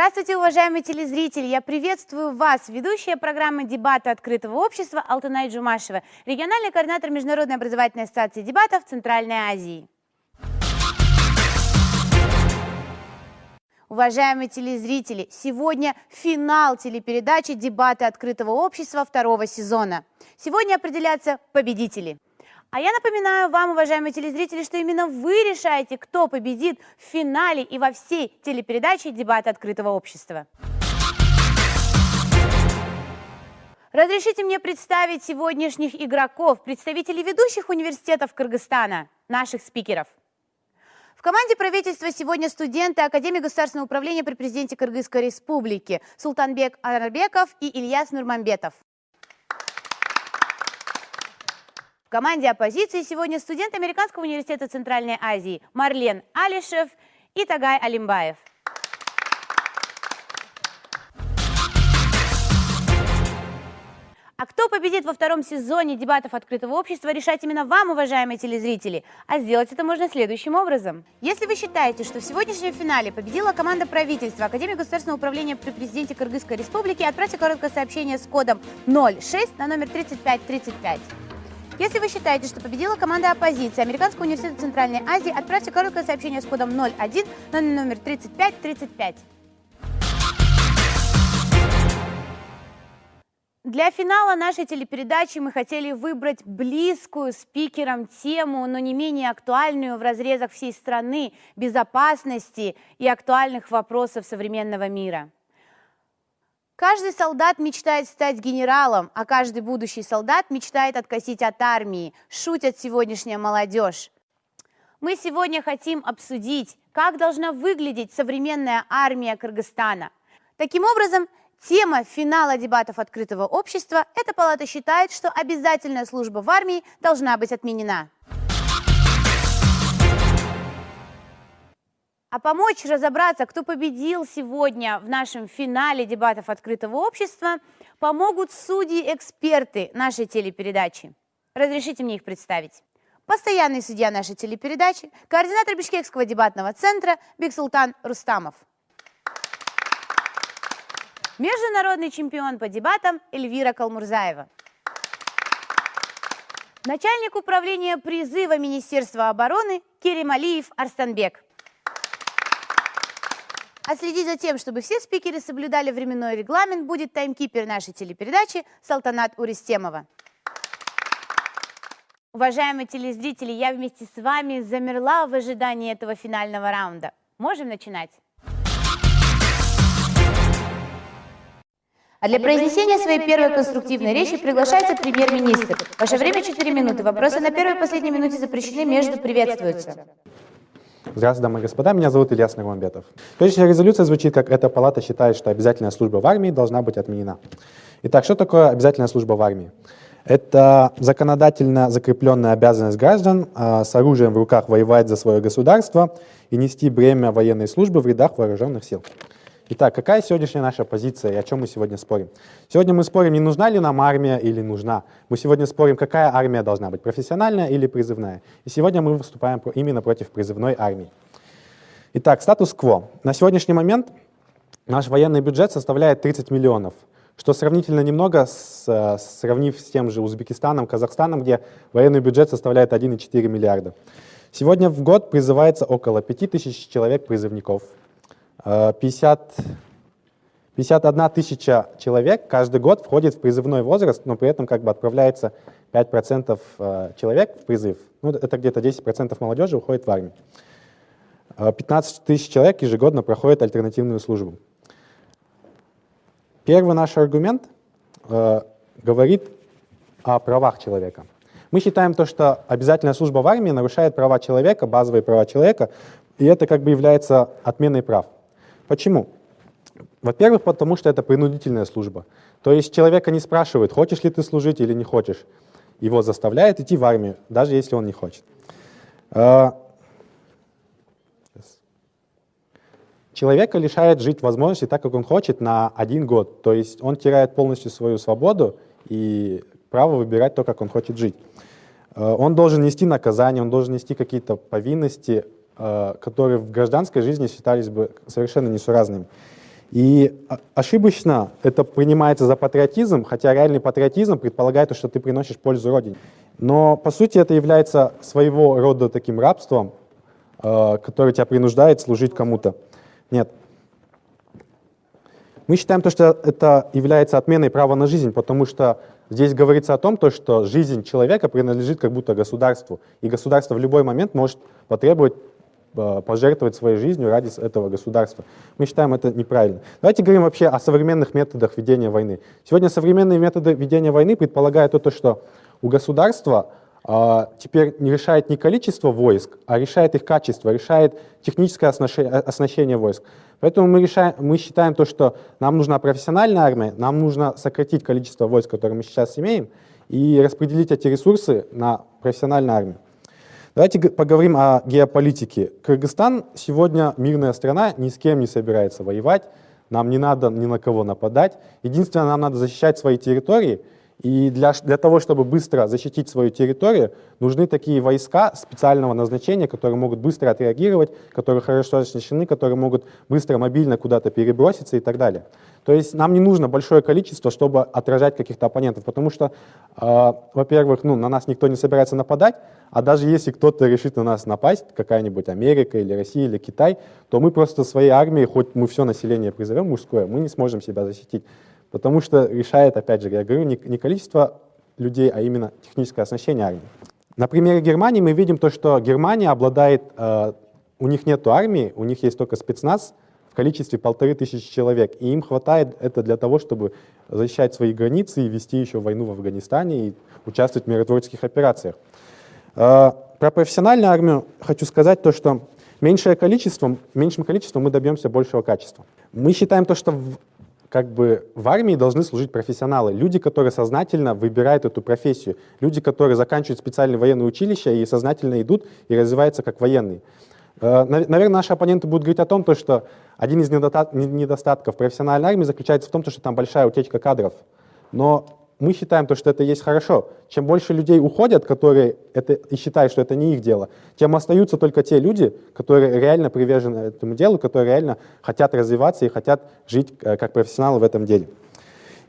Здравствуйте, уважаемые телезрители! Я приветствую вас, ведущая программы «Дебаты открытого общества» Алтынай Джумашева, региональный координатор Международной образовательной ассоциации дебатов Центральной Азии. Уважаемые телезрители, сегодня финал телепередачи «Дебаты открытого общества» второго сезона. Сегодня определятся победители. А я напоминаю вам, уважаемые телезрители, что именно вы решаете, кто победит в финале и во всей телепередаче «Дебаты открытого общества». Разрешите мне представить сегодняшних игроков, представителей ведущих университетов Кыргызстана, наших спикеров. В команде правительства сегодня студенты Академии государственного управления при президенте Кыргызской республики Султанбек Арбеков и Ильяс Нурмамбетов. В команде оппозиции сегодня студент Американского университета Центральной Азии Марлен Алишев и Тагай Алимбаев. А кто победит во втором сезоне дебатов открытого общества, решать именно вам, уважаемые телезрители. А сделать это можно следующим образом. Если вы считаете, что в сегодняшнем финале победила команда правительства Академии государственного управления при президенте Кыргызской республики, отправьте короткое сообщение с кодом 06 на номер 3535. Если вы считаете, что победила команда оппозиции Американского университета Центральной Азии, отправьте короткое сообщение с кодом 01 на номер 3535. Для финала нашей телепередачи мы хотели выбрать близкую спикерам тему, но не менее актуальную в разрезах всей страны, безопасности и актуальных вопросов современного мира. Каждый солдат мечтает стать генералом, а каждый будущий солдат мечтает откосить от армии, шутят сегодняшняя молодежь. Мы сегодня хотим обсудить, как должна выглядеть современная армия Кыргызстана. Таким образом, Тема финала дебатов открытого общества – эта палата считает, что обязательная служба в армии должна быть отменена. А помочь разобраться, кто победил сегодня в нашем финале дебатов открытого общества, помогут судьи-эксперты нашей телепередачи. Разрешите мне их представить. Постоянный судья нашей телепередачи, координатор Бишкекского дебатного центра Бексултан Рустамов – Международный чемпион по дебатам Эльвира Калмурзаева. Начальник управления призыва Министерства обороны Керималиев Арстанбек. А следить за тем, чтобы все спикеры соблюдали временной регламент, будет таймкипер нашей телепередачи Салтанат Уристемова. Уважаемые телезрители, я вместе с вами замерла в ожидании этого финального раунда. Можем начинать? А для произнесения своей первой конструктивной речи приглашается премьер-министр. Ваше время 4 минуты. Вопросы на первой и последней минуте запрещены, между приветствуются. Здравствуйте, дамы и господа, меня зовут Ильяс Нагмамбетов. Следующая резолюция звучит, как эта палата считает, что обязательная служба в армии должна быть отменена. Итак, что такое обязательная служба в армии? Это законодательно закрепленная обязанность граждан а, с оружием в руках воевать за свое государство и нести бремя военной службы в рядах вооруженных сил. Итак, какая сегодняшняя наша позиция и о чем мы сегодня спорим? Сегодня мы спорим, не нужна ли нам армия или нужна. Мы сегодня спорим, какая армия должна быть, профессиональная или призывная. И сегодня мы выступаем именно против призывной армии. Итак, статус-кво. На сегодняшний момент наш военный бюджет составляет 30 миллионов, что сравнительно немного, с, сравнив с тем же Узбекистаном, Казахстаном, где военный бюджет составляет 1,4 миллиарда. Сегодня в год призывается около 5000 человек призывников. 50, э, 51 тысяча человек каждый год входит в призывной возраст, но при этом как бы отправляется 5% э, человек в призыв. Ну, это где-то 10% молодежи уходит в армию. 15 э, тысяч человек ежегодно проходят альтернативную службу. Первый наш аргумент э, говорит о правах человека. Мы считаем то, что обязательная служба в армии нарушает права человека, базовые права человека, и это как бы является отменой прав. Почему? Во-первых, потому что это принудительная служба. То есть человека не спрашивают, хочешь ли ты служить или не хочешь. Его заставляют идти в армию, даже если он не хочет. А, человека лишает жить возможности так, как он хочет, на один год. То есть он теряет полностью свою свободу и право выбирать то, как он хочет жить. А, он должен нести наказание, он должен нести какие-то повинности, которые в гражданской жизни считались бы совершенно несуразными. И ошибочно это принимается за патриотизм, хотя реальный патриотизм предполагает, что ты приносишь пользу Родине. Но по сути это является своего рода таким рабством, э, который тебя принуждает служить кому-то. Нет. Мы считаем, то, что это является отменой права на жизнь, потому что здесь говорится о том, то, что жизнь человека принадлежит как будто государству, и государство в любой момент может потребовать Э, пожертвовать своей жизнью ради этого государства. Мы считаем это неправильно. Давайте говорим вообще о современных методах ведения войны. Сегодня современные методы ведения войны предполагают то, что у государства а, теперь не решает не количество войск, а решает их качество, решает техническое оснащение, оснащение войск. Поэтому мы, решаем, мы считаем то, что нам нужна профессиональная армия, нам нужно сократить количество войск, которые мы сейчас имеем, и распределить эти ресурсы на профессиональную армию. Давайте поговорим о геополитике. Кыргызстан сегодня мирная страна, ни с кем не собирается воевать, нам не надо ни на кого нападать. Единственное, нам надо защищать свои территории, и для, для того, чтобы быстро защитить свою территорию, нужны такие войска специального назначения, которые могут быстро отреагировать, которые хорошо оснащены, которые могут быстро, мобильно куда-то переброситься и так далее. То есть нам не нужно большое количество, чтобы отражать каких-то оппонентов, потому что, э, во-первых, ну, на нас никто не собирается нападать, а даже если кто-то решит на нас напасть, какая-нибудь Америка или Россия или Китай, то мы просто своей армией, хоть мы все население призовем мужское, мы не сможем себя защитить. Потому что решает, опять же, я говорю, не, не количество людей, а именно техническое оснащение армии. На примере Германии мы видим то, что Германия обладает, э, у них нет армии, у них есть только спецназ, в количестве полторы тысячи человек. И им хватает это для того, чтобы защищать свои границы и вести еще войну в Афганистане и участвовать в миротворческих операциях. Э, про профессиональную армию хочу сказать то, что меньшее количество, меньшим количеством мы добьемся большего качества. Мы считаем то, что в, как бы в армии должны служить профессионалы, люди, которые сознательно выбирают эту профессию, люди, которые заканчивают специальные военные училища и сознательно идут и развиваются как военные. Э, наверное, наши оппоненты будут говорить о том, что один из недостатков профессиональной армии заключается в том, что там большая утечка кадров. Но мы считаем, то, что это есть хорошо. Чем больше людей уходят, которые это, и считают, что это не их дело, тем остаются только те люди, которые реально привержены этому делу, которые реально хотят развиваться и хотят жить э, как профессионалы в этом деле.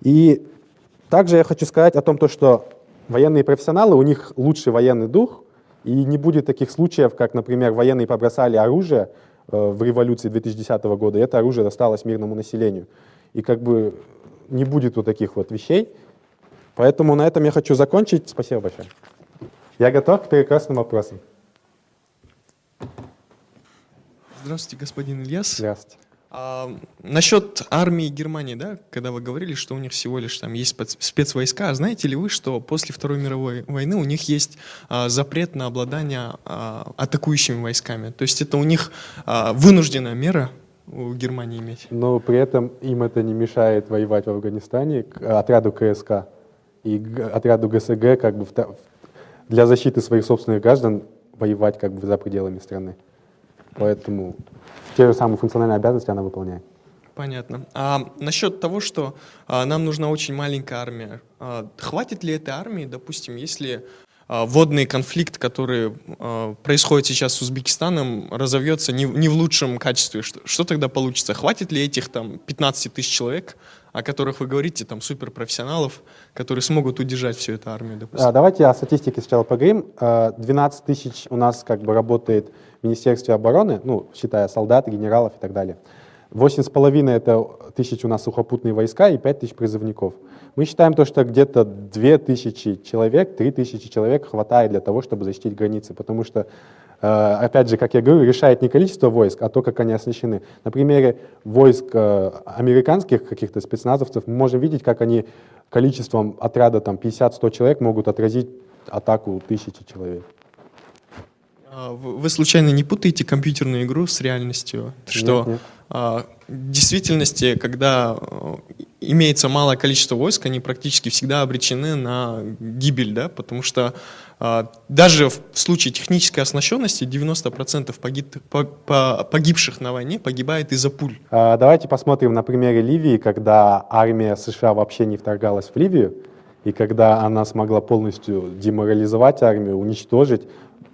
И также я хочу сказать о том, то, что военные профессионалы, у них лучший военный дух, и не будет таких случаев, как, например, военные побросали оружие э, в революции 2010 года, и это оружие досталось мирному населению. И как бы не будет вот таких вот вещей. Поэтому на этом я хочу закончить. Спасибо большое. Я готов к прекрасным вопросам. Здравствуйте, господин Ильяс. Здравствуйте. А, насчет армии Германии, да, когда вы говорили, что у них всего лишь там есть спецвойска, знаете ли вы, что после Второй мировой войны у них есть а, запрет на обладание а, атакующими войсками? То есть это у них а, вынужденная мера у Германии иметь? Но при этом им это не мешает воевать в Афганистане, к отряду КСК и отряду ГСГ как бы для защиты своих собственных граждан воевать как бы за пределами страны. Поэтому те же самые функциональные обязанности она выполняет. Понятно. А насчет того, что а, нам нужна очень маленькая армия, а, хватит ли этой армии, допустим, если а, водный конфликт, который а, происходит сейчас с Узбекистаном, разовьется не, не в лучшем качестве? Что, что тогда получится? Хватит ли этих там 15 тысяч человек, о которых вы говорите, там суперпрофессионалов, которые смогут удержать всю эту армию, допустим? А, давайте о статистике сначала поговорим. 12 тысяч у нас как бы работает в Министерстве обороны, ну, считая солдат, генералов и так далее. Восемь с половиной это тысяч у нас сухопутные войска и пять тысяч призывников. Мы считаем то, что где-то две тысячи человек, три тысячи человек хватает для того, чтобы защитить границы, потому что, опять же, как я говорю, решает не количество войск, а то, как они оснащены. На примере войск э, американских каких-то спецназовцев мы можем видеть, как они количеством отряда там 50-100 человек могут отразить атаку тысячи человек. А, вы случайно не путаете компьютерную игру с реальностью? Что нет, нет. А, в действительности, когда э, имеется малое количество войск, они практически всегда обречены на гибель, да? потому что даже в случае технической оснащенности 90% погиб, погибших на войне погибает из-за пуль. Давайте посмотрим на примере Ливии, когда армия США вообще не вторгалась в Ливию, и когда она смогла полностью деморализовать армию, уничтожить,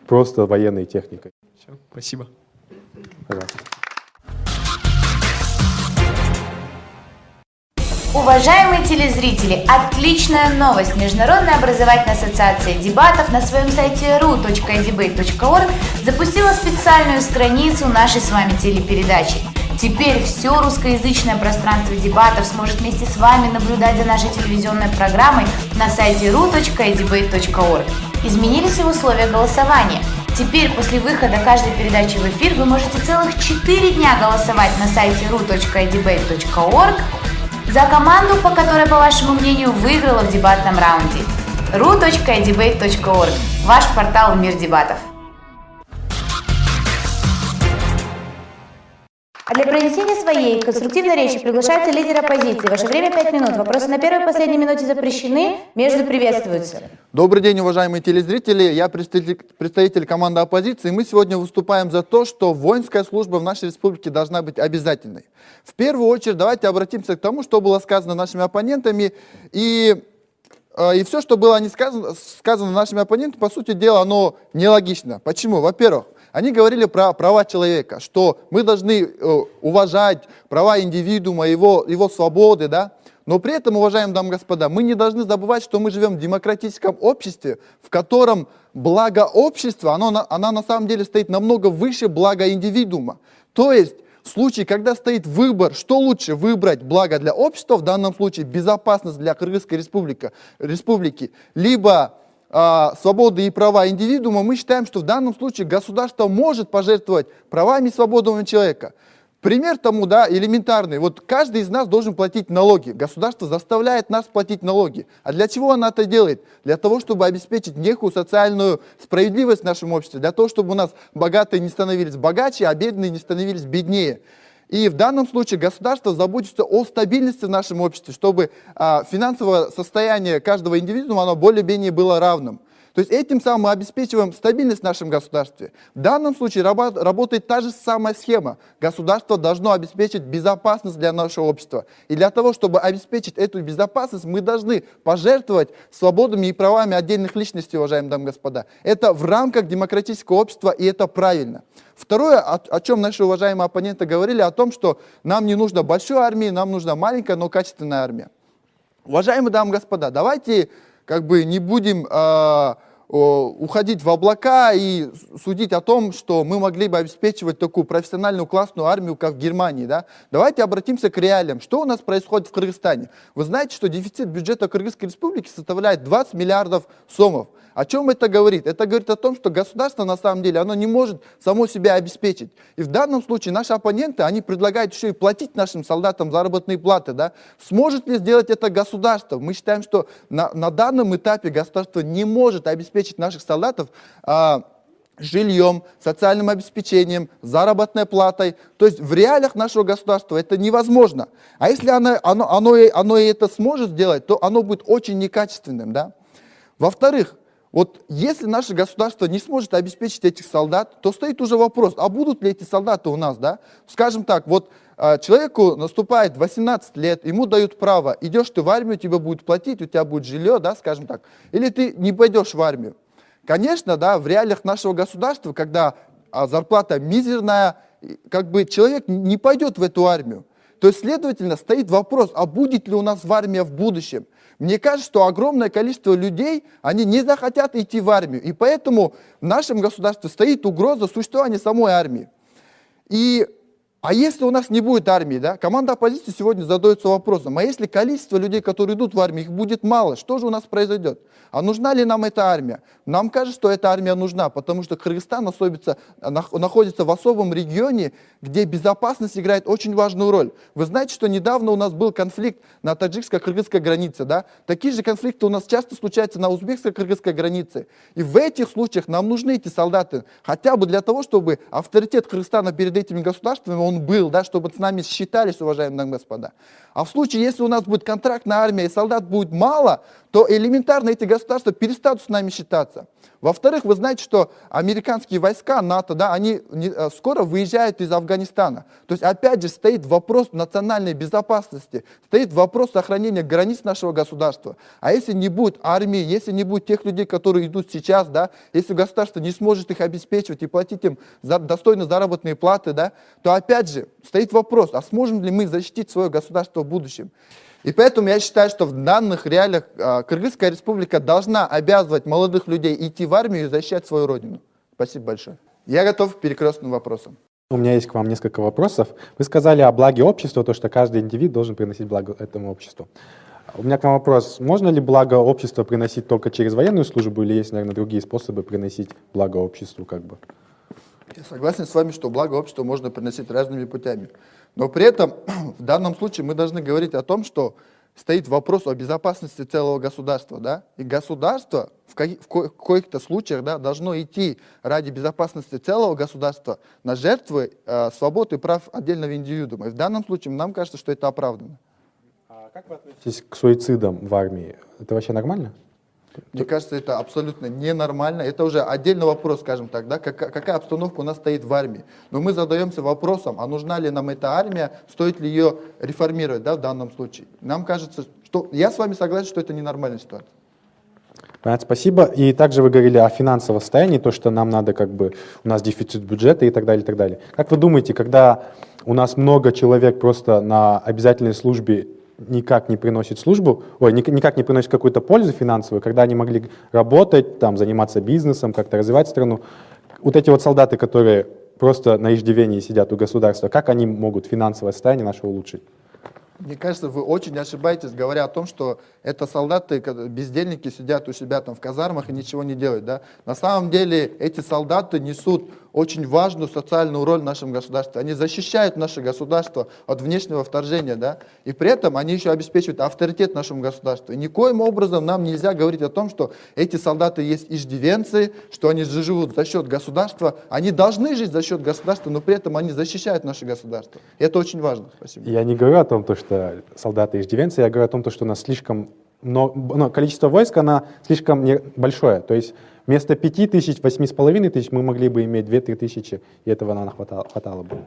просто военной техникой. Все, спасибо. Пожалуйста. Уважаемые телезрители, отличная новость! Международная образовательная ассоциация дебатов на своем сайте ru.debate.org запустила специальную страницу нашей с вами телепередачи. Теперь все русскоязычное пространство дебатов сможет вместе с вами наблюдать за нашей телевизионной программой на сайте ru.debate.org. Изменились и условия голосования. Теперь после выхода каждой передачи в эфир вы можете целых 4 дня голосовать на сайте ru.debate.org за команду, по которой, по вашему мнению, выиграла в дебатном раунде. ru.debate.org – ваш портал в мир дебатов. Для произнесения своей конструктивной речи приглашается лидер оппозиции. Ваше время 5 минут. Вопросы на первой и последней минуте запрещены, между приветствуются. Добрый день, уважаемые телезрители. Я представитель, представитель команды оппозиции. Мы сегодня выступаем за то, что воинская служба в нашей республике должна быть обязательной. В первую очередь давайте обратимся к тому, что было сказано нашими оппонентами. И, э, и все, что было не сказано, сказано нашими оппонентами, по сути дела, оно нелогично. Почему? Во-первых, они говорили про права человека, что мы должны э, уважать права индивидуума, его, его свободы, да? Но при этом, уважаемые дамы и господа, мы не должны забывать, что мы живем в демократическом обществе, в котором благо общества, оно, оно на самом деле стоит намного выше блага индивидуума. То есть, в случае, когда стоит выбор, что лучше выбрать благо для общества, в данном случае безопасность для Кыргызской республики, республики либо а, свободы и права индивидуума, мы считаем, что в данном случае государство может пожертвовать правами и свободами человека. Пример тому, да, элементарный. Вот каждый из нас должен платить налоги. Государство заставляет нас платить налоги. А для чего оно это делает? Для того, чтобы обеспечить некую социальную справедливость в нашем обществе. Для того, чтобы у нас богатые не становились богаче, а бедные не становились беднее. И в данном случае государство заботится о стабильности в нашем обществе, чтобы а, финансовое состояние каждого индивидуума оно более-менее было равным. То есть этим самым мы обеспечиваем стабильность в нашем государстве. В данном случае работ, работает та же самая схема. Государство должно обеспечить безопасность для нашего общества. И для того, чтобы обеспечить эту безопасность, мы должны пожертвовать свободами и правами отдельных личностей, уважаемые дамы и господа. Это в рамках демократического общества, и это правильно. Второе, о, о чем наши уважаемые оппоненты говорили, о том, что нам не нужно большой армии, нам нужна маленькая, но качественная армия. Уважаемые дамы и господа, давайте как бы не будем э, уходить в облака и судить о том, что мы могли бы обеспечивать такую профессиональную классную армию, как в Германии. Да? Давайте обратимся к реалиям. Что у нас происходит в Кыргызстане? Вы знаете, что дефицит бюджета Кыргызской республики составляет 20 миллиардов сомов. О чем это говорит? Это говорит о том, что государство на самом деле, оно не может само себя обеспечить. И в данном случае наши оппоненты, они предлагают еще и платить нашим солдатам заработные платы. Да? Сможет ли сделать это государство? Мы считаем, что на, на данном этапе государство не может обеспечить наших солдатов а, жильем, социальным обеспечением, заработной платой. То есть в реалиях нашего государства это невозможно. А если оно, оно, оно, оно это сможет сделать, то оно будет очень некачественным. Да? Во-вторых, вот если наше государство не сможет обеспечить этих солдат, то стоит уже вопрос, а будут ли эти солдаты у нас, да? Скажем так, вот человеку наступает 18 лет, ему дают право, идешь ты в армию, тебе будет платить, у тебя будет жилье, да, скажем так, или ты не пойдешь в армию. Конечно, да, в реалиях нашего государства, когда а, зарплата мизерная, как бы человек не пойдет в эту армию. То есть, следовательно, стоит вопрос, а будет ли у нас в армия в будущем? Мне кажется, что огромное количество людей, они не захотят идти в армию. И поэтому в нашем государстве стоит угроза существования самой армии. И, а если у нас не будет армии, да, команда оппозиции сегодня задается вопросом, а если количество людей, которые идут в армию, их будет мало, что же у нас произойдет? А нужна ли нам эта армия? Нам кажется, что эта армия нужна, потому что Кыргызстан особится, находится в особом регионе, где безопасность играет очень важную роль. Вы знаете, что недавно у нас был конфликт на таджикско-кыргызской границе. Да? Такие же конфликты у нас часто случаются на узбекско-кыргызской границе. И в этих случаях нам нужны эти солдаты, хотя бы для того, чтобы авторитет Кыргызстана перед этими государствами он был, да, чтобы с нами считались, уважаемые господа. А в случае, если у нас будет контрактная армия и солдат будет мало, то элементарно эти государства перестанут с нами считаться. Во-вторых, вы знаете, что американские войска НАТО, да, они э, скоро выезжают из Афганистана. То есть, опять же, стоит вопрос национальной безопасности, стоит вопрос сохранения границ нашего государства. А если не будет армии, если не будет тех людей, которые идут сейчас, да, если государство не сможет их обеспечивать и платить им за, достойно заработные платы, да, то опять же, стоит вопрос, а сможем ли мы защитить свое государство в будущем? И поэтому я считаю, что в данных реалиях а, Кыргызская республика должна обязывать молодых людей идти в армию и защищать свою родину. Спасибо большое. Я готов к перекрестным вопросам. У меня есть к вам несколько вопросов. Вы сказали о благе общества, то, что каждый индивид должен приносить благо этому обществу. У меня к вам вопрос. Можно ли благо общества приносить только через военную службу или есть, наверное, другие способы приносить благо обществу? Как бы? Я согласен с вами, что благо общества можно приносить разными путями. Но при этом в данном случае мы должны говорить о том, что стоит вопрос о безопасности целого государства, да, и государство в, коих-то случаях, да, должно идти ради безопасности целого государства на жертвы э, свобод и прав отдельного индивидуума. И в данном случае нам кажется, что это оправдано. А как вы относитесь к суицидам в армии? Это вообще нормально? Мне кажется, это абсолютно ненормально. Это уже отдельный вопрос, скажем так, да, как, какая обстановка у нас стоит в армии. Но мы задаемся вопросом, а нужна ли нам эта армия, стоит ли ее реформировать да, в данном случае. Нам кажется, что я с вами согласен, что это ненормальная ситуация. Понятно, спасибо. И также вы говорили о финансовом состоянии, то, что нам надо как бы, у нас дефицит бюджета и так далее, и так далее. Как вы думаете, когда у нас много человек просто на обязательной службе никак не приносит службу, ой, никак не приносит какую-то пользу финансовую, когда они могли работать, там, заниматься бизнесом, как-то развивать страну. Вот эти вот солдаты, которые просто на иждивении сидят у государства, как они могут финансовое состояние наше улучшить? Мне кажется, вы очень ошибаетесь, говоря о том, что это солдаты, бездельники сидят у себя там в казармах и ничего не делают. Да? На самом деле эти солдаты несут очень важную социальную роль в нашем государстве. Они защищают наше государство от внешнего вторжения, да, и при этом они еще обеспечивают авторитет нашему государству. И никоим образом нам нельзя говорить о том, что эти солдаты есть иждивенцы, что они живут за счет государства. Они должны жить за счет государства, но при этом они защищают наше государство. И это очень важно. Спасибо. Я не говорю о том, что солдаты иждивенцы, я говорю о том, что у нас слишком но, но количество войск, оно слишком большое. То есть вместо 5 тысяч, 8,5 тысяч мы могли бы иметь 2-3 тысячи, и этого нам хватало, хватало бы.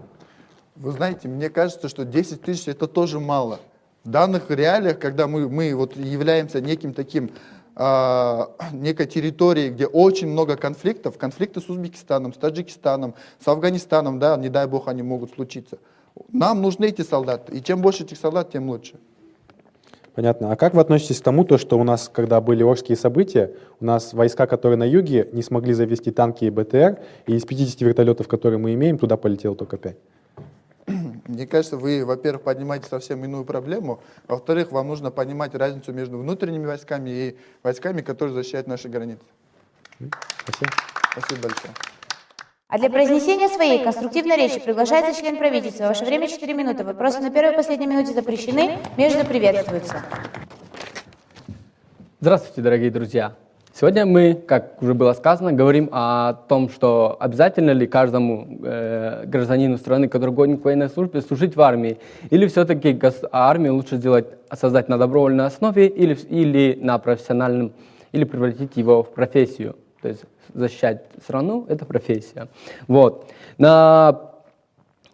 Вы знаете, мне кажется, что 10 тысяч это тоже мало. В данных реалиях, когда мы, мы вот являемся неким таким, э, некой территорией, где очень много конфликтов, конфликты с Узбекистаном, с Таджикистаном, с Афганистаном, да, не дай бог они могут случиться. Нам нужны эти солдаты, и чем больше этих солдат, тем лучше. Понятно. А как вы относитесь к тому, то, что у нас, когда были Орские события, у нас войска, которые на юге, не смогли завести танки и БТР, и из 50 вертолетов, которые мы имеем, туда полетело только 5? Мне кажется, вы, во-первых, поднимаете совсем иную проблему, во-вторых, вам нужно понимать разницу между внутренними войсками и войсками, которые защищают наши границы. Спасибо. Спасибо большое. А для произнесения своей конструктивной речи приглашается член правительства. Ваше время 4 минуты. Вопросы на первой и последней минуте запрещены, между приветствуются. Здравствуйте, дорогие друзья. Сегодня мы, как уже было сказано, говорим о том, что обязательно ли каждому э, гражданину страны, который годен к военной службе, служить в армии, или все-таки армию лучше сделать, создать на добровольной основе или, или на профессиональном, или превратить его в профессию. То есть защищать страну – это профессия. Вот. На,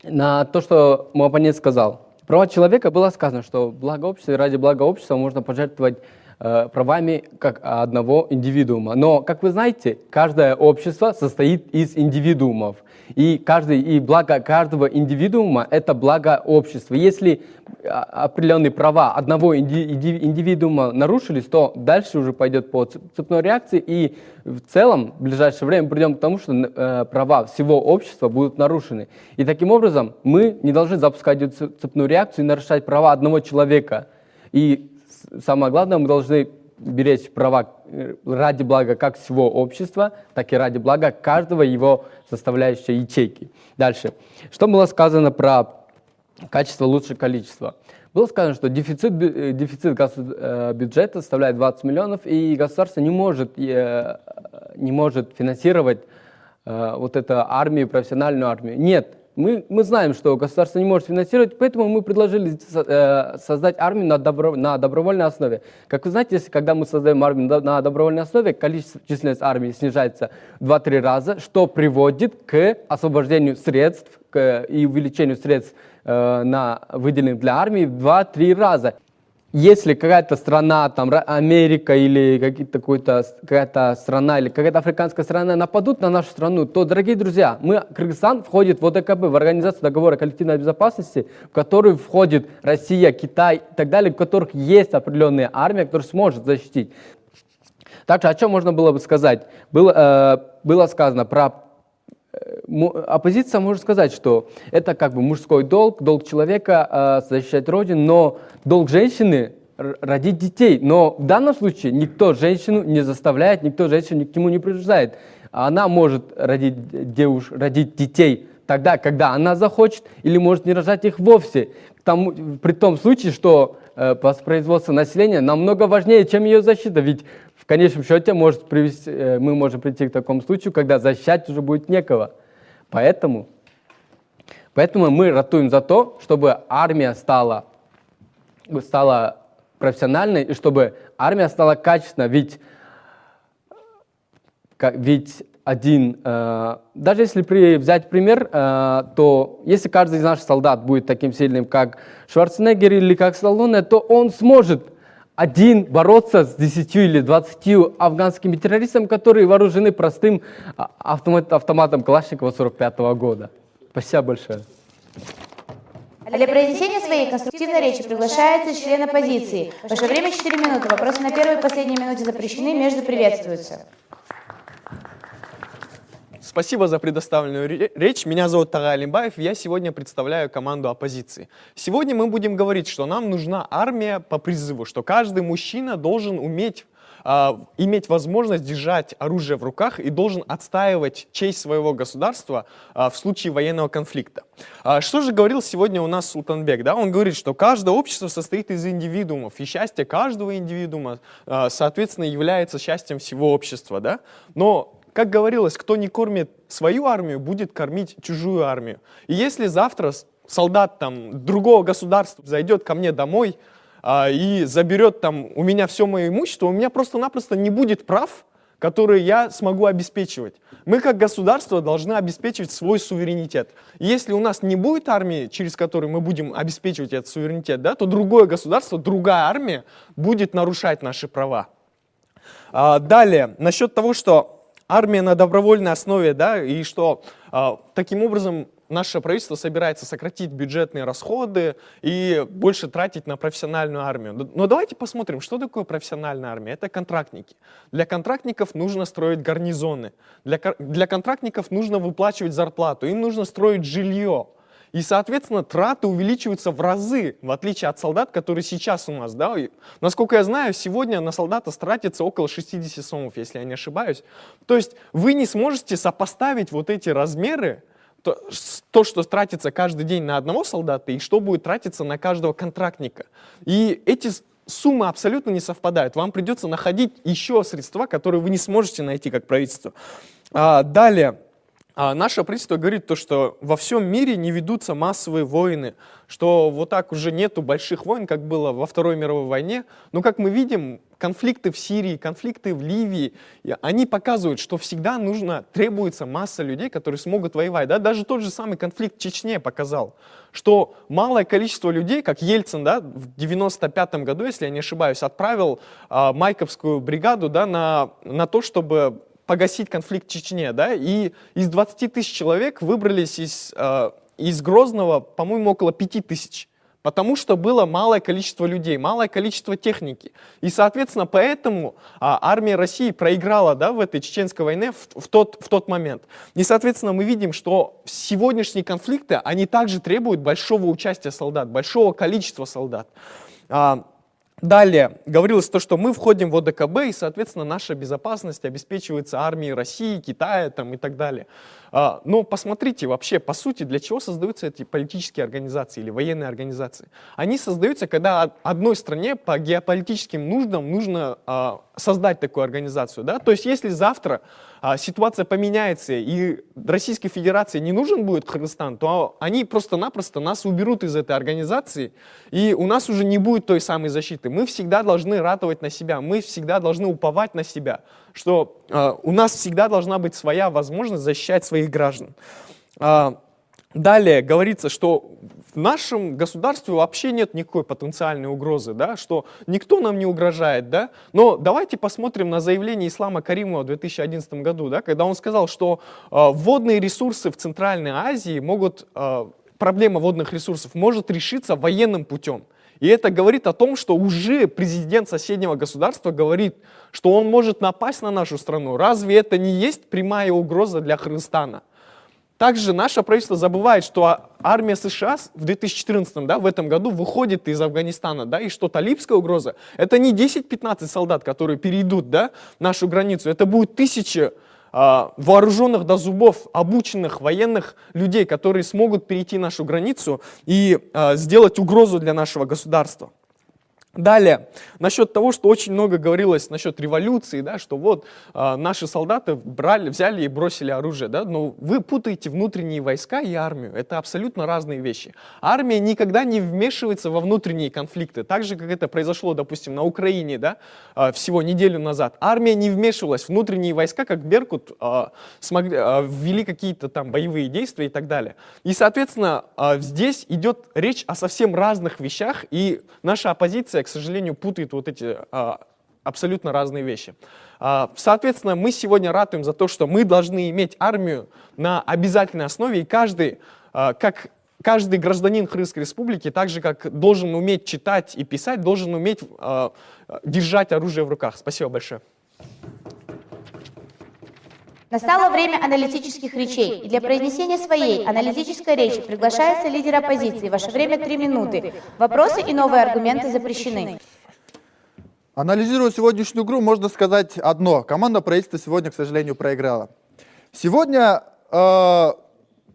на то, что мой оппонент сказал. Права человека было сказано, что благо общества и ради блага общества можно пожертвовать э, правами как одного индивидуума. Но, как вы знаете, каждое общество состоит из индивидуумов. И, каждый, и благо каждого индивидуума – это благо общества. Если а, определенные права одного индивидуума нарушились, то дальше уже пойдет по цепной реакции, и в целом в ближайшее время придем к тому, что э, права всего общества будут нарушены. И таким образом мы не должны запускать цепную реакцию и нарушать права одного человека. И самое главное, мы должны беречь права э, ради блага как всего общества, так и ради блага каждого его составляющей ячейки. Дальше. Что было сказано про качество лучше количества? Было сказано, что дефицит, э, дефицит э, бюджета составляет 20 миллионов, и государство не может, не может финансировать вот эту армию, профессиональную армию. Нет, мы, мы знаем, что государство не может финансировать, поэтому мы предложили э, создать армию на, добро, на добровольной основе. Как вы знаете, если, когда мы создаем армию на добровольной основе, количество численность армии снижается в 2-3 раза, что приводит к освобождению средств к, и увеличению средств э, на выделенных для армии в 2-3 раза. Если какая-то страна, там Америка или какая-то страна или какая-то африканская страна нападут на нашу страну, то, дорогие друзья, мы, Кыргызстан входит в ОДКБ, в Организацию договора коллективной безопасности, в которую входит Россия, Китай и так далее, у которых есть определенная армия, которая сможет защитить. Также о чем можно было бы сказать? Было, э, было сказано про оппозиция может сказать, что это как бы мужской долг, долг человека э, защищать родину, но долг женщины родить детей. Но в данном случае никто женщину не заставляет, никто женщину ни к чему не принуждает. Она может родить девуш, родить детей тогда, когда она захочет, или может не рожать их вовсе. К при том случае, что э, воспроизводство населения намного важнее, чем ее защита. Ведь конечном счете может привести, э, мы можем прийти к такому случаю, когда защищать уже будет некого. Поэтому, поэтому мы ратуем за то, чтобы армия стала, стала профессиональной и чтобы армия стала качественной. Ведь Ведь один, э, даже если при, взять пример, э, то если каждый из наших солдат будет таким сильным, как Шварценеггер или как Сталлоне, то он сможет один бороться с 10 или 20 афганскими террористами, которые вооружены простым а, автомат, автоматом Калашникова 45 года. Спасибо большое. Для произнесения своей конструктивной речи приглашается член оппозиции. Ваше время 4 минуты. Вопросы на первой и последней минуте запрещены, между приветствуются. Спасибо за предоставленную ре- речь. Меня зовут Тага Алимбаев. Я сегодня представляю команду оппозиции. Сегодня мы будем говорить, что нам нужна армия по призыву, что каждый мужчина должен уметь а, иметь возможность держать оружие в руках и должен отстаивать честь своего государства а, в случае военного конфликта. А, что же говорил сегодня у нас Султанбек? Да? Он говорит, что каждое общество состоит из индивидуумов, и счастье каждого индивидуума, соответственно, является счастьем всего общества. Да? Но как говорилось, кто не кормит свою армию, будет кормить чужую армию. И если завтра солдат там другого государства зайдет ко мне домой а, и заберет там у меня все мое имущество, у меня просто-напросто не будет прав, которые я смогу обеспечивать. Мы как государство должны обеспечивать свой суверенитет. Если у нас не будет армии, через которую мы будем обеспечивать этот суверенитет, да, то другое государство, другая армия будет нарушать наши права. А, Далее, насчет того, что армия на добровольной основе, да, и что а, таким образом наше правительство собирается сократить бюджетные расходы и больше тратить на профессиональную армию. Но- давайте посмотрим, что такое профессиональная армия. Это контрактники. Для контрактников нужно строить гарнизоны. Для, для контрактников нужно выплачивать зарплату. Им нужно строить жилье. И, соответственно, траты увеличиваются в разы, в отличие от солдат, которые сейчас у нас. Да? Насколько я знаю, сегодня на солдата тратится около 60 сомов, если я не ошибаюсь. То есть вы не сможете сопоставить вот эти размеры, то, то, что тратится каждый день на одного солдата, и что будет тратиться на каждого контрактника. И эти суммы абсолютно не совпадают. Вам придется находить еще средства, которые вы не сможете найти как правительство. А, далее. А наше правительство говорит то, что во всем мире не ведутся массовые войны, что вот так уже нету больших войн, как было во Второй мировой войне. Но как мы видим, конфликты в Сирии, конфликты в Ливии, они показывают, что всегда нужно, требуется масса людей, которые смогут воевать. Да? Даже тот же самый конфликт в Чечне показал, что малое количество людей, как Ельцин да, в 95 году, если я не ошибаюсь, отправил а, Майковскую бригаду да, на, на то, чтобы погасить конфликт в Чечне, да, и из 20 тысяч человек выбрались из, э, из Грозного, по-моему, около 5 тысяч, потому что было малое количество людей, малое количество техники. И, соответственно, поэтому а, армия России проиграла да, в этой чеченской войне в, в тот, в тот момент. И, соответственно, мы видим, что сегодняшние конфликты, они также требуют большого участия солдат, большого количества солдат. А, Далее говорилось то, что мы входим в ОДКБ, и, соответственно, наша безопасность обеспечивается армией России, Китая там, и так далее. А, Но посмотрите вообще, по сути, для чего создаются эти политические организации или военные организации? Они создаются, когда од- одной стране по геополитическим нуждам нужно а, создать такую организацию. Да? То есть если завтра а, ситуация поменяется и Российской Федерации не нужен будет Кыргызстан, то они просто-напросто нас уберут из этой организации, и у нас уже не будет той самой защиты. Мы всегда должны ратовать на себя, мы всегда должны уповать на себя, что у нас всегда должна быть своя возможность защищать своих граждан. А, Далее говорится, что в нашем государстве вообще нет никакой потенциальной угрозы, да, что никто нам не угрожает, да. Но давайте посмотрим на заявление Ислама Каримова в 2011 году, да, когда он сказал, что э, водные ресурсы в Центральной Азии могут, э, проблема водных ресурсов может решиться военным путем. И это говорит о том, что уже президент соседнего государства говорит, что он может напасть на нашу страну. Разве это не есть прямая угроза для Кыргызстана? Также наше правительство забывает, что армия США в 2014, да, в этом году выходит из Афганистана, да, и что талибская угроза, это не 10-15 солдат, которые перейдут, да, нашу границу, это будет тысячи а, вооруженных до зубов, обученных военных людей, которые смогут перейти нашу границу и а, сделать угрозу для нашего государства. Далее, насчет того, что очень много говорилось насчет революции, да, что вот э, наши солдаты брали, взяли и бросили оружие, да, но вы путаете внутренние войска и армию, это абсолютно разные вещи. Армия никогда не вмешивается во внутренние конфликты, так же, как это произошло, допустим, на Украине, да, э, всего неделю назад. Армия не вмешивалась, внутренние войска, как Беркут, э, смогли, э, ввели какие-то там боевые действия и так далее. И, соответственно, э, здесь идет речь о совсем разных вещах, и наша оппозиция, к сожалению, путает вот эти а, абсолютно разные вещи. А, соответственно, мы сегодня ратуем за то, что мы должны иметь армию на обязательной основе, и каждый, а, как каждый гражданин Крымской республики, так же как должен уметь читать и писать, должен уметь держать оружие в руках. Спасибо большое. Настало время аналитических речей. И для произнесения своей аналитической речи приглашается лидер оппозиции. Ваше время три минуты. Вопросы и новые аргументы запрещены. Анализируя сегодняшнюю игру, можно сказать одно. Команда правительства сегодня, к сожалению, проиграла. Сегодня э,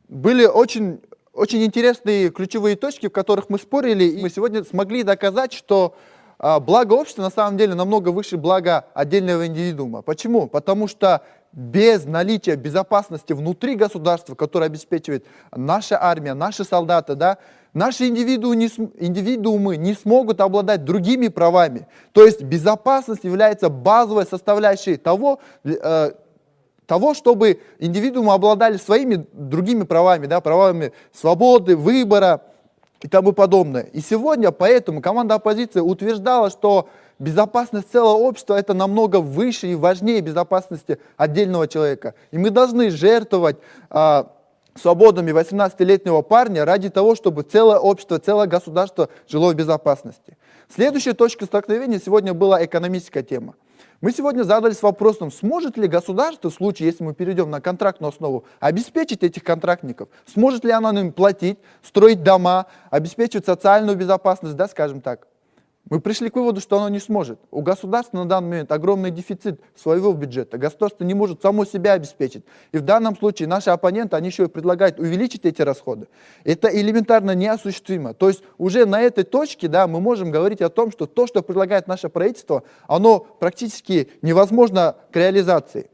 были очень, очень интересные ключевые точки, в которых мы спорили, и мы сегодня смогли доказать, что э, благо общества на самом деле намного выше блага отдельного индивидуума. Почему? Потому что без наличия безопасности внутри государства, которое обеспечивает наша армия, наши солдаты, да, наши индивидуумы не, индивидуумы не смогут обладать другими правами. То есть безопасность является базовой составляющей того, э, того чтобы индивидуумы обладали своими другими правами, да, правами свободы, выбора и тому подобное. И сегодня поэтому команда оппозиции утверждала, что Безопасность целого общества это намного выше и важнее безопасности отдельного человека. И мы должны жертвовать а, свободами 18-летнего парня ради того, чтобы целое общество, целое государство жило в безопасности. Следующая точка столкновения сегодня была экономическая тема. Мы сегодня задались вопросом, сможет ли государство, в случае, если мы перейдем на контрактную основу, обеспечить этих контрактников? Сможет ли оно им платить, строить дома, обеспечивать социальную безопасность, да, скажем так? Мы пришли к выводу, что оно не сможет. У государства на данный момент огромный дефицит своего бюджета. Государство не может само себя обеспечить. И в данном случае наши оппоненты, они еще и предлагают увеличить эти расходы. Это элементарно неосуществимо. То есть уже на этой точке да, мы можем говорить о том, что то, что предлагает наше правительство, оно практически невозможно к реализации.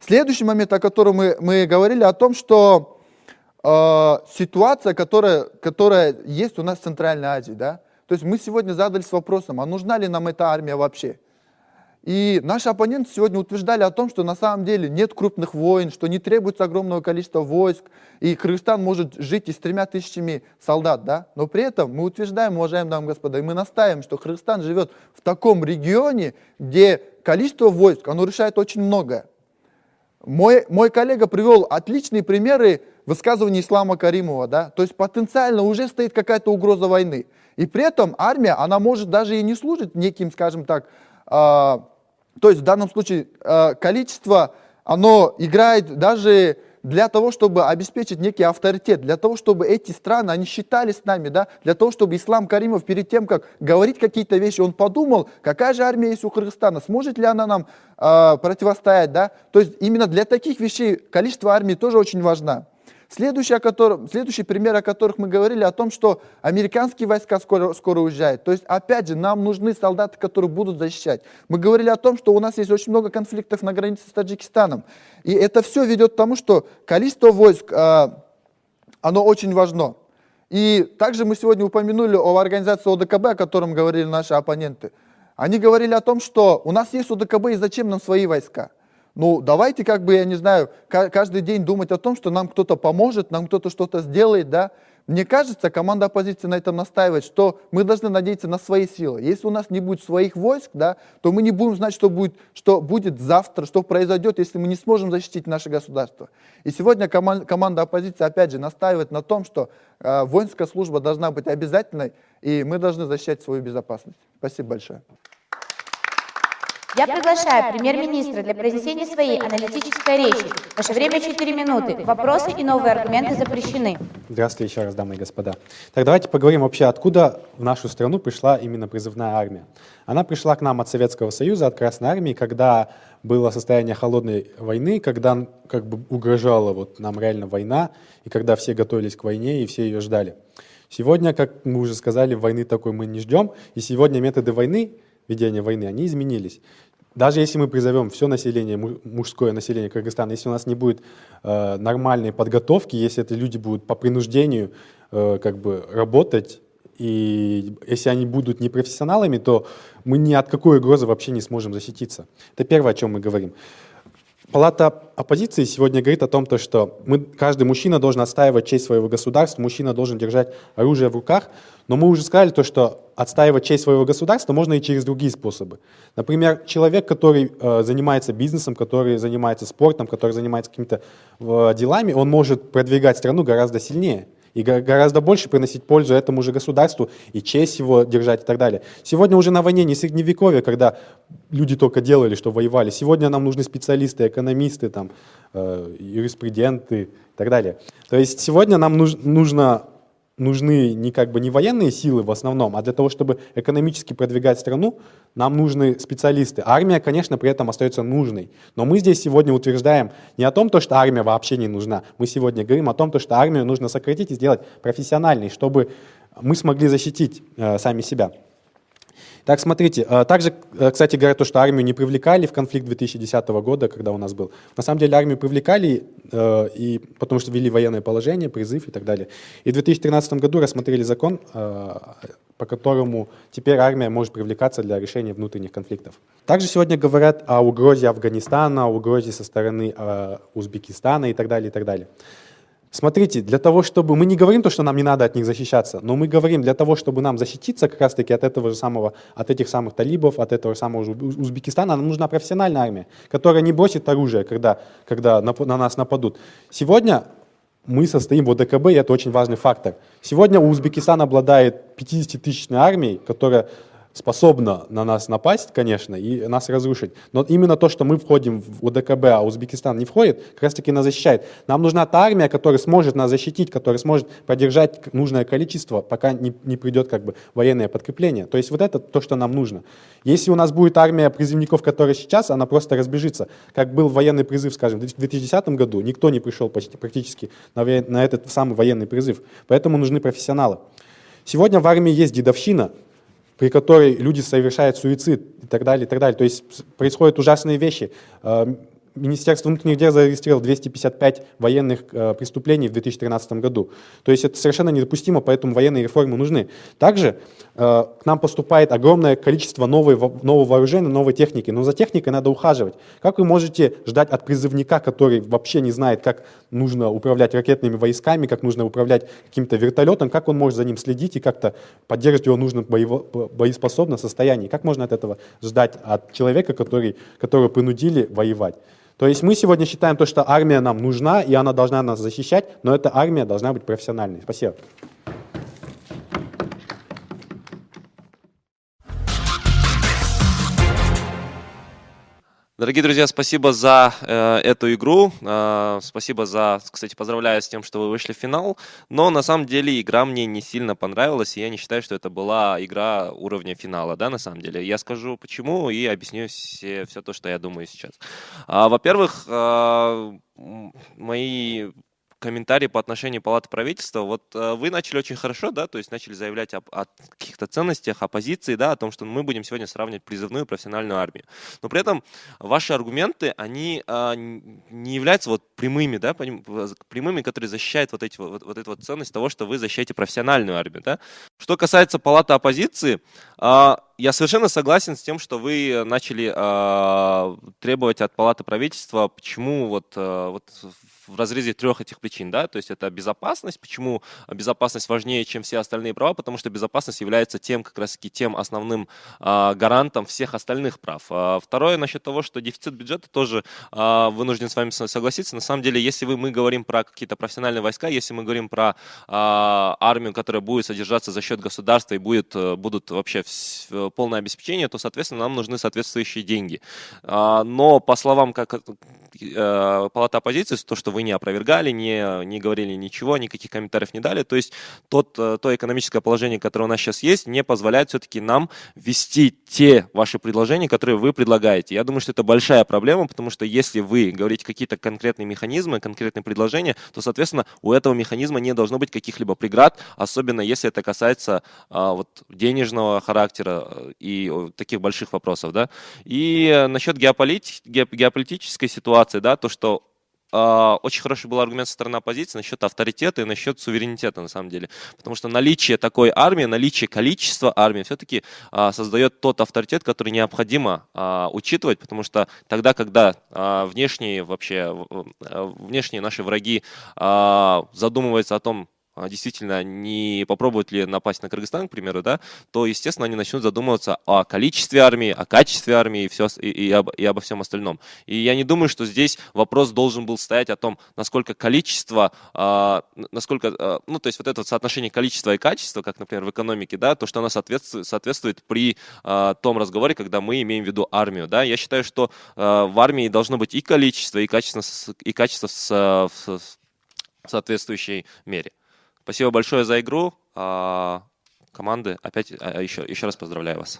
Следующий момент, о котором мы, мы говорили, о том, что э, ситуация, которая, которая есть у нас в Центральной Азии, да, то есть мы сегодня задались вопросом, а нужна ли нам эта армия вообще? И наши оппоненты сегодня утверждали о том, что на самом деле нет крупных войн, что не требуется огромного количества войск, и Кыргызстан может жить и с тремя тысячами солдат, да? Но при этом мы утверждаем, уважаемые дамы и господа, и мы настаиваем, что Кыргызстан живет в таком регионе, где количество войск, оно решает очень многое. Мой, мой коллега привел отличные примеры высказывания Ислама Каримова, да? То есть потенциально уже стоит какая-то угроза войны. И при этом армия, она может даже и не служить неким, скажем так, э, то есть в данном случае э, количество, оно играет даже для того, чтобы обеспечить некий авторитет, для того, чтобы эти страны, они считали с нами, да, для того, чтобы Ислам Каримов перед тем, как говорить какие-то вещи, он подумал, какая же армия есть у Кыргызстана, сможет ли она нам э, противостоять, да, то есть именно для таких вещей количество армии тоже очень важно. Следующий, о котором, следующий пример, о которых мы говорили, о том, что американские войска скоро, скоро уезжают. То есть, опять же, нам нужны солдаты, которые будут защищать. Мы говорили о том, что у нас есть очень много конфликтов на границе с Таджикистаном. И это все ведет к тому, что количество войск, э, оно очень важно. И также мы сегодня упомянули о организации ОДКБ, о котором говорили наши оппоненты. Они говорили о том, что у нас есть ОДКБ, и зачем нам свои войска? Ну, давайте, как бы, я не знаю, ка- каждый день думать о том, что нам кто-то поможет, нам кто-то что-то сделает, да. Мне кажется, команда оппозиции на этом настаивает, что мы должны надеяться на свои силы. Если у нас не будет своих войск, да, то мы не будем знать, что будет, что будет завтра, что произойдет, если мы не сможем защитить наше государство. И сегодня коман- команда оппозиции, опять же, настаивает на том, что э, воинская служба должна быть обязательной, и мы должны защищать свою безопасность. Спасибо большое. Я приглашаю премьер-министра для произнесения своей аналитической речи. Ваше время 4 минуты. Вопросы и новые аргументы запрещены. Здравствуйте еще раз, дамы и господа. Так давайте поговорим вообще, откуда в нашу страну пришла именно призывная армия. Она пришла к нам от Советского Союза, от Красной Армии, когда было состояние холодной войны, когда как бы угрожала вот нам реально война, и когда все готовились к войне и все ее ждали. Сегодня, как мы уже сказали, войны такой мы не ждем, и сегодня методы войны, ведения войны, они изменились. Даже если мы призовем все население, му- мужское население Кыргызстана, если у нас не будет э, нормальной подготовки, если это люди будут по принуждению э, как бы работать, и если они будут непрофессионалами, то мы ни от какой угрозы вообще не сможем защититься. Это первое, о чем мы говорим. Палата оппозиции сегодня говорит о том, то, что мы, каждый мужчина должен отстаивать честь своего государства, мужчина должен держать оружие в руках, но мы уже сказали то, что отстаивать честь своего государства можно и через другие способы. Например, человек, который э, занимается бизнесом, который занимается спортом, который занимается какими-то э, делами, он может продвигать страну гораздо сильнее и го- гораздо больше приносить пользу этому же государству и честь его держать и так далее. Сегодня уже на войне не средневековье, когда люди только делали, что воевали. Сегодня нам нужны специалисты, экономисты, там, э, юриспруденты и так далее. То есть сегодня нам нуж- нужно нужны не как бы не военные силы в основном, а для того, чтобы экономически продвигать страну, нам нужны специалисты. Армия, конечно, при этом остается нужной. Но мы здесь сегодня утверждаем не о том, то, что армия вообще не нужна. Мы сегодня говорим о том, то, что армию нужно сократить и сделать профессиональной, чтобы мы смогли защитить э, сами себя. Так, смотрите, э, также, э, кстати, говорят то, что армию не привлекали в конфликт 2010 года, когда у нас был. На самом деле армию привлекали, э, и, потому что ввели военное положение, призыв и так далее. И в 2013 году рассмотрели закон, э, по которому теперь армия может привлекаться для решения внутренних конфликтов. Также сегодня говорят о угрозе Афганистана, о угрозе со стороны Узбекистана и так далее, и так далее. Смотрите, для того, чтобы... Мы не говорим то, что нам не надо от них защищаться, но мы говорим для того, чтобы нам защититься как раз-таки от этого же самого, от этих самых талибов, от этого же самого Узбекистана, нам нужна профессиональная армия, которая не бросит оружие, когда, когда нап- на нас нападут. Сегодня мы состоим в ОДКБ, и это очень важный фактор. Сегодня Узбекистан обладает 50-тысячной армией, которая способна на нас напасть, конечно, и нас разрушить. Но именно то, что мы входим в ОДКБ, а Узбекистан не входит, как раз таки нас защищает. Нам нужна та армия, которая сможет нас защитить, которая сможет поддержать нужное количество, пока не, не придет как бы военное подкрепление. То есть вот это то, что нам нужно. Если у нас будет армия призывников, которая сейчас, она просто разбежится. Как был военный призыв, скажем, в 2010 году, никто не пришел почти, практически на, на этот самый военный призыв. Поэтому нужны профессионалы. Сегодня в армии есть дедовщина, при которой люди совершают суицид и так далее, и так далее. То есть происходят ужасные вещи. Министерство внутренних дел зарегистрировало 255 военных э, преступлений в 2013 году. То есть это совершенно недопустимо, поэтому военные реформы нужны. Также э, к нам поступает огромное количество новой, во- нового вооружения, новой техники, но за техникой надо ухаживать. Как вы можете ждать от призывника, который вообще не знает, как нужно управлять ракетными войсками, как нужно управлять каким-то вертолетом, как он может за ним следить и как-то поддерживать его в нужном боево- бо- боеспособном состоянии? Как можно от этого ждать от человека, который, которого принудили воевать? То есть мы сегодня считаем то, что армия нам нужна, и она должна нас защищать, но эта армия должна быть профессиональной. Спасибо. Дорогие друзья, спасибо за э, эту игру. Э, спасибо за, кстати, поздравляю с тем, что вы вышли в финал. Но на самом деле игра мне не сильно понравилась, и я не считаю, что это была игра уровня финала, да, на самом деле. Я скажу почему и объясню все, все то, что я думаю сейчас. А, во-первых, э, мои комментарии по отношению палаты правительства. Вот э, вы начали очень хорошо, да, то есть начали заявлять об, о каких-то ценностях, о позиции, да, о том, что мы будем сегодня сравнивать призывную и профессиональную армию. Но при этом ваши аргументы, они а, не являются вот прямыми, да, прямыми, которые защищают вот, эти, вот, вот эту вот ценность того, что вы защищаете профессиональную армию, да. Что касается палаты оппозиции, А, я совершенно согласен с тем, что вы начали а, требовать от Палаты правительства, почему вот, а, вот в разрезе трех этих причин, да, то есть это безопасность, почему безопасность важнее, чем все остальные права, потому что безопасность является тем, как раз таки тем основным а, гарантом всех остальных прав. А, второе, насчет того, что дефицит бюджета тоже а, вынужден с вами согласиться. На самом деле, если вы, мы говорим про какие-то профессиональные войска, если мы говорим про а, армию, которая будет содержаться за счет государства и будет, э, будут вообще в, полное обеспечение, то, соответственно, нам нужны соответствующие деньги. А, но по словам как э, палата оппозиции, то, что вы не опровергали, не, не говорили ничего, никаких комментариев не дали. То есть тот, э, то экономическое положение, которое у нас сейчас есть, не позволяет все-таки нам вести те ваши предложения, которые вы предлагаете. Я думаю, что это большая проблема, потому что если вы говорите какие-то конкретные механизмы, конкретные предложения, то, соответственно, у этого механизма не должно быть каких-либо преград, особенно если это касается а, вот, денежного характера э, и таких больших вопросов. Да? И э, насчет геополит... геополитической ситуации, да, то, что а, очень хороший был аргумент со стороны оппозиции насчет авторитета и насчет суверенитета, на самом деле. Потому что наличие такой армии, наличие количества армии все-таки а, создает тот авторитет, который необходимо а, учитывать, потому что тогда, когда внешние вообще, внешние наши враги задумываются о том, действительно не попробуют ли напасть на Кыргызстан, к примеру, да, то, естественно, они начнут задумываться о количестве армии, о качестве армии и, все, и, и, об, и обо всем остальном. И я не думаю, что здесь вопрос должен был стоять о том, насколько количество, э, насколько, э, ну, то есть вот это вот соотношение количества и качества, как, например, в экономике, да, то, что оно соответствует, соответствует при э, том разговоре, когда мы имеем в виду армию, да. Я считаю, что э, в армии должно быть и количество, и качество, и качество с, в, в соответствующей мере. Спасибо большое за игру. А, команды, опять еще, а, еще раз поздравляю вас.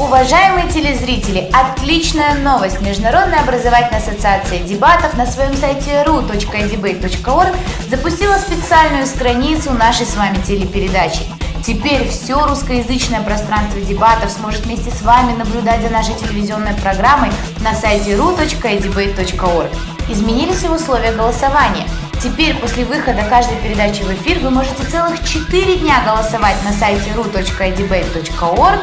Уважаемые телезрители, отличная новость! Международная образовательная ассоциация дебатов на своем сайте ru.debate.org запустила специальную страницу нашей с вами телепередачи – Теперь все русскоязычное пространство дебатов сможет вместе с вами наблюдать за нашей телевизионной программой на сайте ru.edebate.org. Изменились и условия голосования. Теперь после выхода каждой передачи в эфир вы можете целых 4 дня голосовать на сайте ru.edebate.org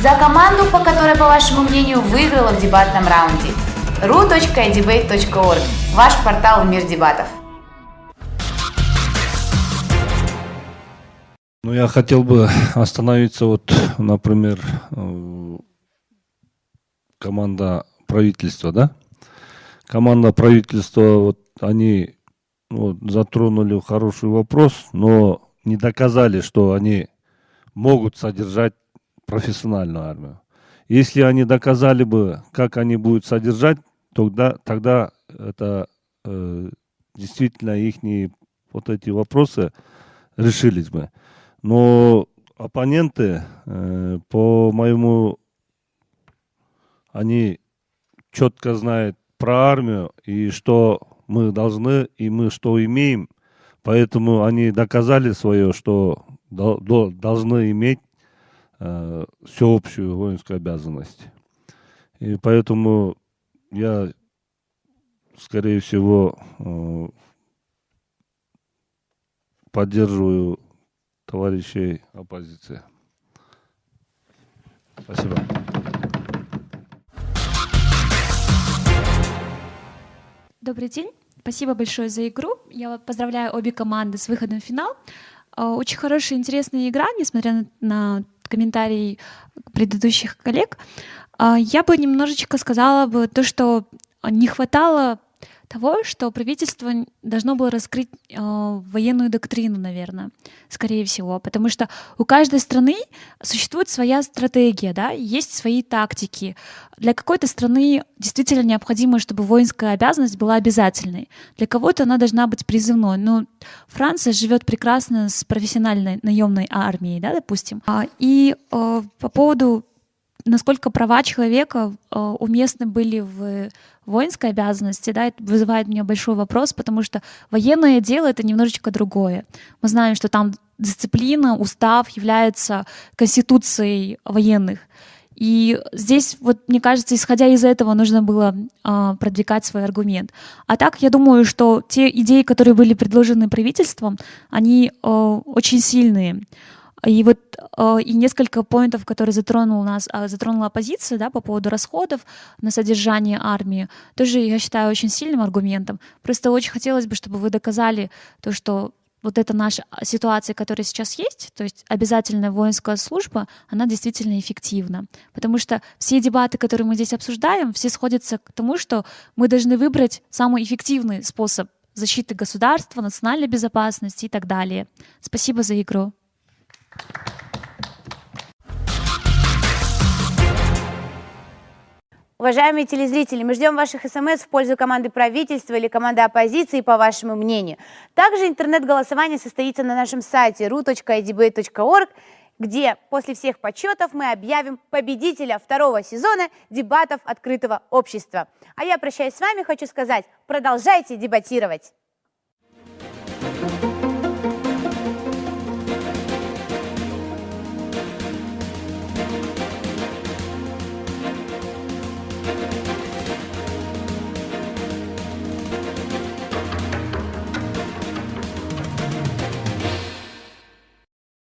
за команду, по которой, по вашему мнению, выиграла в дебатном раунде. ru.edebate.org – ваш портал в мир дебатов. Ну, я хотел бы остановиться, вот, например, э, команда правительства, да? Команда правительства, вот, они вот, затронули хороший вопрос, но не доказали, что они могут содержать профессиональную армию. Если они доказали бы, как они будут содержать, тогда, тогда это э, действительно их вот эти вопросы решились бы. Но оппоненты, э, по моему, они четко знают про армию и что мы должны, и мы что имеем. Поэтому они доказали свое, что до, до, должны иметь э, всеобщую воинскую обязанность. И поэтому я, скорее всего, э, поддерживаю товарищей оппозиции. Спасибо. Добрый день. Спасибо большое за игру. Я поздравляю обе команды с выходом в финал. А, очень хорошая, интересная игра, несмотря на комментарии предыдущих коллег. А, я бы немножечко сказала бы то, что не хватало того, что правительство должно было раскрыть э, военную доктрину, наверное, скорее всего, потому что у каждой страны существует своя стратегия, да, есть свои тактики. Для какой-то страны действительно необходимо, чтобы воинская обязанность была обязательной. Для кого-то она должна быть призывной. Но Франция живет прекрасно с профессиональной наемной армией, да, допустим. А, и э, по поводу насколько права человека э, уместны были в воинской обязанности, да, это вызывает у меня большой вопрос, потому что военное дело — это немножечко другое. Мы знаем, что там дисциплина, устав является конституцией военных. И здесь, вот, мне кажется, исходя из этого, нужно было э, продвигать свой аргумент. А так, я думаю, что те идеи, которые были предложены правительством, они э, очень сильные. И вот э, и несколько поинтов, которые затронул нас, э, затронула оппозиция, да, по поводу расходов на содержание армии, тоже я считаю очень сильным аргументом. Просто очень хотелось бы, чтобы вы доказали то, что вот эта наша ситуация, которая сейчас есть, то есть обязательная воинская служба, она действительно эффективна. Потому что все дебаты, которые мы здесь обсуждаем, все сходятся к тому, что мы должны выбрать самый эффективный способ защиты государства, национальной безопасности и так далее. Спасибо за игру. Уважаемые телезрители, мы ждем ваших смс в пользу команды правительства или команды оппозиции по вашему мнению. Также интернет-голосование состоится на нашем сайте ru.idb.org, где после всех подсчетов мы объявим победителя второго сезона дебатов открытого общества. А я прощаюсь с вами, хочу сказать, продолжайте дебатировать.